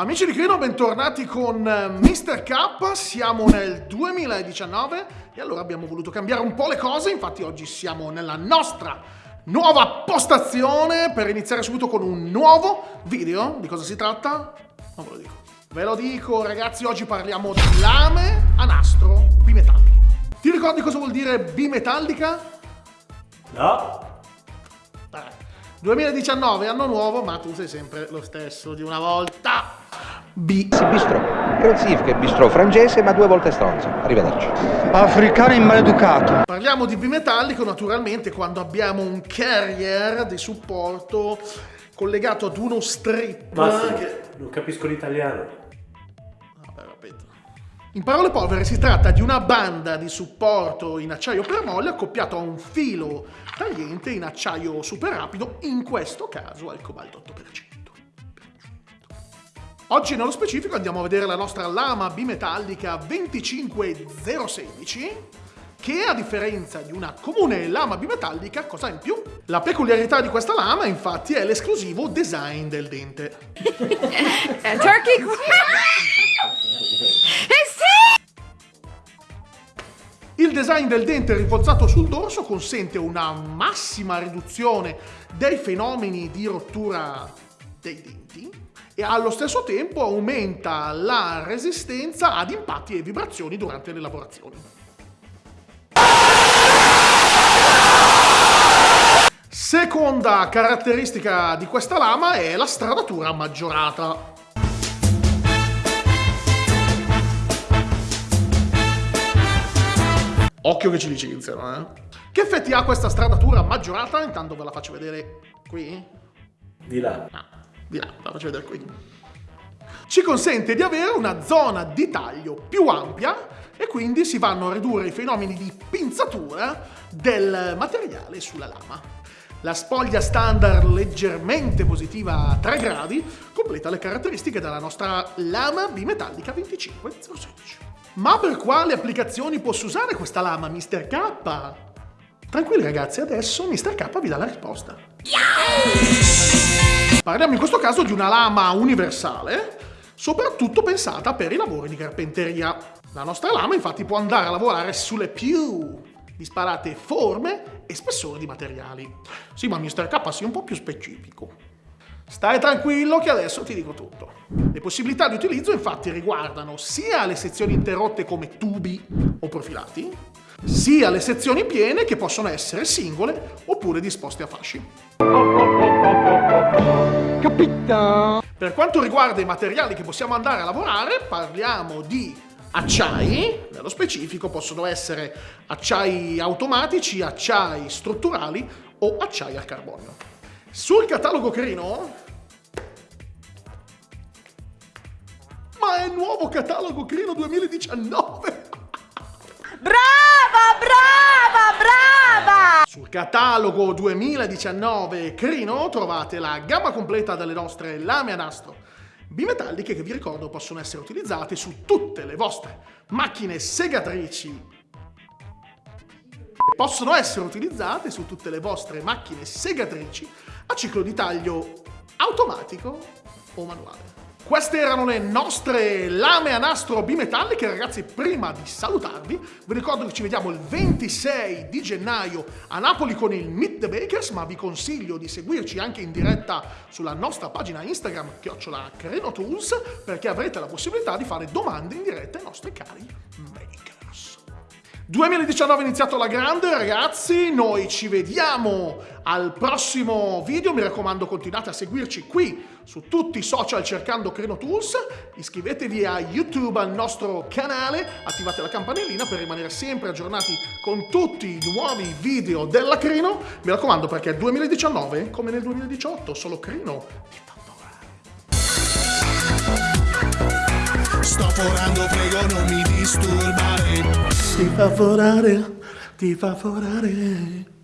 Amici di Crino, bentornati con eh, Mr. K, siamo nel 2019 e allora abbiamo voluto cambiare un po' le cose, infatti oggi siamo nella nostra nuova postazione per iniziare subito con un nuovo video. Di cosa si tratta? Non ve lo dico. Ve lo dico ragazzi, oggi parliamo di lame a nastro bimetalliche. Ti ricordi cosa vuol dire bimetallica? No. 2019, anno nuovo, ma tu sei sempre lo stesso di una volta. B. Bistrò. È un significa bistrò francese, ma due volte stronzo. Arrivederci. Africano in maleducato. Parliamo di bimetallico naturalmente quando abbiamo un carrier di supporto collegato ad uno strip. Basta, che- non capisco l'italiano. Vabbè, ripeto. In parole povere si tratta di una banda di supporto in acciaio permolle accoppiato a un filo tagliente in acciaio super rapido, in questo caso al cobalto 8%. Oggi nello specifico andiamo a vedere la nostra lama bimetallica 25016 che a differenza di una comune lama bimetallica, cosa ha in più? La peculiarità di questa lama infatti è l'esclusivo design del dente. Uh, turkey. Eh! Il design del dente rinforzato sul dorso consente una massima riduzione dei fenomeni di rottura dei denti e allo stesso tempo aumenta la resistenza ad impatti e vibrazioni durante le lavorazioni. Seconda caratteristica di questa lama è la stradatura maggiorata. Occhio che ci licenziano, eh. Che effetti ha questa stradatura maggiorata? Intanto ve la faccio vedere qui. Di là. No, di là, la faccio vedere qui. Ci consente di avere una zona di taglio più ampia e quindi si vanno a ridurre i fenomeni di pinzatura del materiale sulla lama. La spoglia standard leggermente positiva a 3 gradi completa le caratteristiche della nostra lama bimetallica 25016. Ma per quali applicazioni posso usare questa lama, Mr. K? Tranquilli ragazzi, adesso Mr. K vi dà la risposta. Parliamo in questo caso di una lama universale, soprattutto pensata per i lavori di carpenteria. La nostra lama infatti può andare a lavorare sulle più disparate forme e spessori di materiali. Sì, ma Mr. K sia un po' più specifico. Stai tranquillo che adesso ti dico tutto. Le possibilità di utilizzo infatti riguardano sia le sezioni interrotte come tubi o profilati, sia le sezioni piene che possono essere singole oppure disposte a fasci. Capita. Per quanto riguarda i materiali che possiamo andare a lavorare, parliamo di acciai, nello specifico possono essere acciai automatici, acciai strutturali o acciai al carbonio. Sul catalogo Crino... Ma è il nuovo catalogo Crino 2019! Brava, brava, brava! Sul catalogo 2019 Crino trovate la gamma completa delle nostre lame a nastro bimetalliche che vi ricordo possono essere utilizzate su tutte le vostre macchine segatrici possono essere utilizzate su tutte le vostre macchine segatrici a ciclo di taglio automatico o manuale. Queste erano le nostre lame a nastro bimetalliche, ragazzi. Prima di salutarvi, vi ricordo che ci vediamo il 26 di gennaio a Napoli con il Meet the Bakers, ma vi consiglio di seguirci anche in diretta sulla nostra pagina Instagram, chiocciola Tools, perché avrete la possibilità di fare domande in diretta ai nostri cari makers. 2019 è iniziato alla grande ragazzi, noi ci vediamo al prossimo video, mi raccomando continuate a seguirci qui su tutti i social cercando Crino Tools, iscrivetevi a YouTube al nostro canale, attivate la campanellina per rimanere sempre aggiornati con tutti i nuovi video della Crino, mi raccomando perché 2019 come nel 2018 solo Crino fa volare. Sto forando, prego non mi disturbare Ti fa forare, ti fa forare.